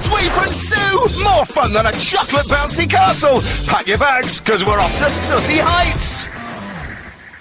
Sweep and Sue! More fun than a chocolate bouncy castle! Pack your bags, because we're off to Sooty Heights!